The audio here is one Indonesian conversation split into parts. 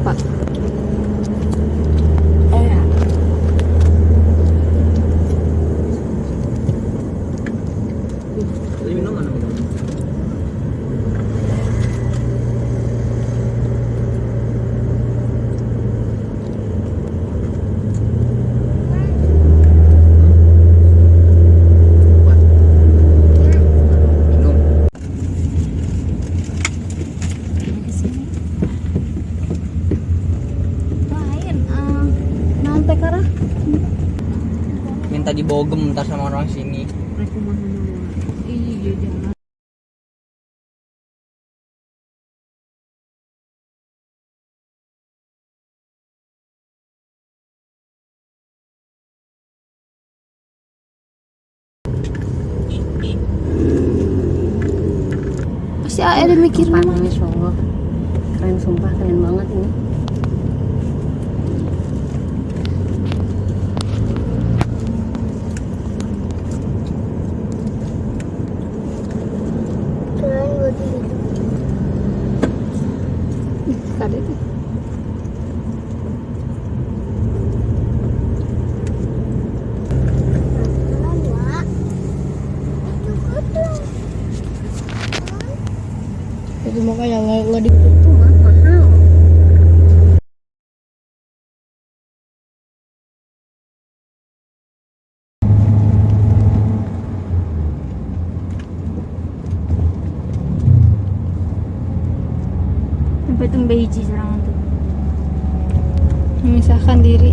Pak. Oh ya. Tadi Minta dibogem ntar sama orang sini. Iya, jangan. Pasti ada mikir Parah Masya Allah. Keren sumpah, keren banget ini. Makanya nggak nggak di Itu mah mahal. sampai tumbe hiji serangan tuh. Memisahkan diri.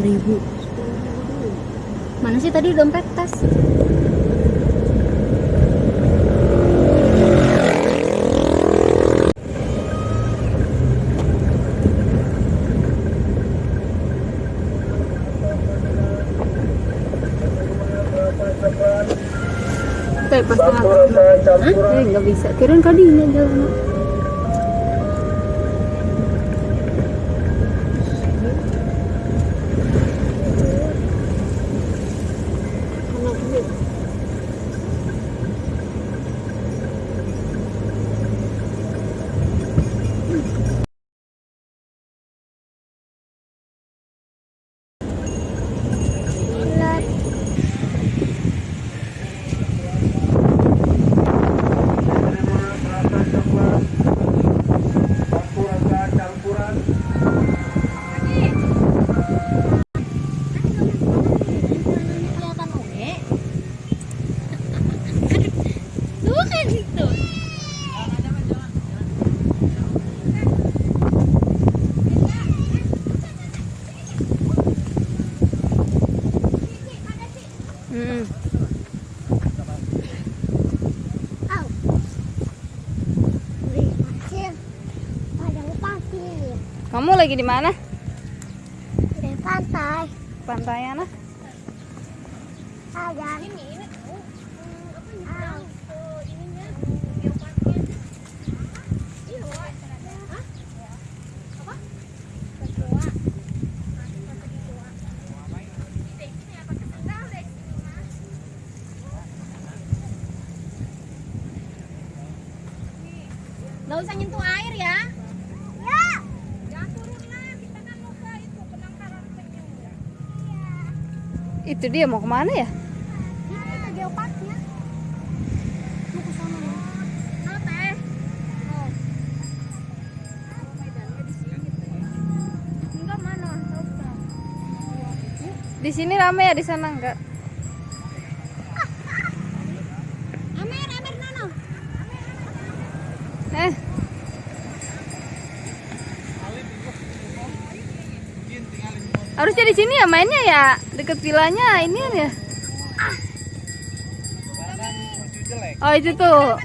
ribu mana sih tadi dompet tas Kayak pas Hah? Eh, nggak bisa. Kirain kali ini jalan. Kamu lagi di mana? Di pantai. Pantai mana? Ada. Ini ini tahu. Au. ininya Iya, Wak. Hah? Apa? Kecoa. Nggak usah nyentuh air ya. Ya. Jangan turun lah, kita kan mau ke itu penangkaran penyu. Itu dia mau ke mana ya? Ini kita geoparknya. Mau ke sana ya. Halo teh. Oh. Sini. Enggak mana? Di sini rame ya di sana enggak? Amer, Amer Nono. Eh, harusnya di sini ya mainnya ya Deket vilanya ini kan ya. Oh itu tuh.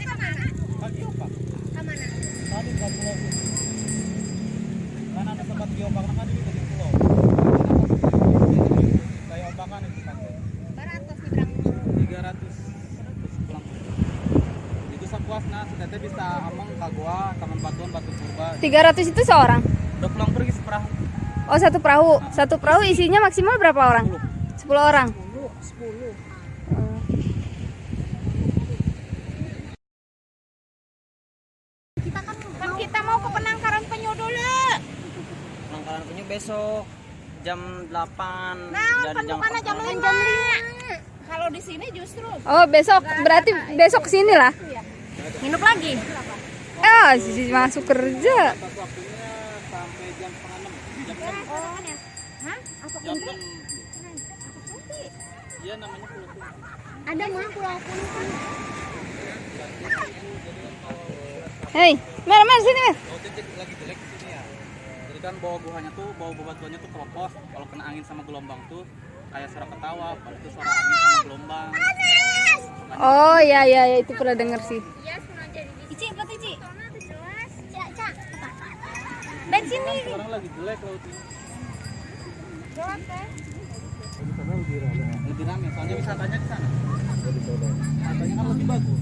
Tiga ratus itu seorang? Udah pulang pergi Oh, satu perahu. Satu perahu isinya maksimal berapa orang? 10 orang. Kita kan kan kita mau ke penangkaran penyu dulu. Penangkaran penyu besok jam 8 Nah, dari jam mana jam 4 lima. Kalau di sini justru Oh, besok berarti besok ke sini lah. nginep lagi. Ah, sisi masuk kerja. 6. Jam Hah? Apa jam kunti? 6. Iya namanya pulau Kunti. Ada mah pulau kunti. Hei, mer mer sini mer. Oh, titik lagi jelek di sini ya. Jadi kan bawah guhanya tuh, bawah bebatuannya tuh keropos. Kalau kena angin sama gelombang tuh kayak suara ketawa, padahal itu suara angin sama gelombang. Oh, ya ya ya itu pernah denger sih. Ici, buat Ici. Nih. Sekarang lagi jelek lautnya. Teh. Lebih rame, soalnya wisatanya di sana. Wisatanya kan lebih bagus.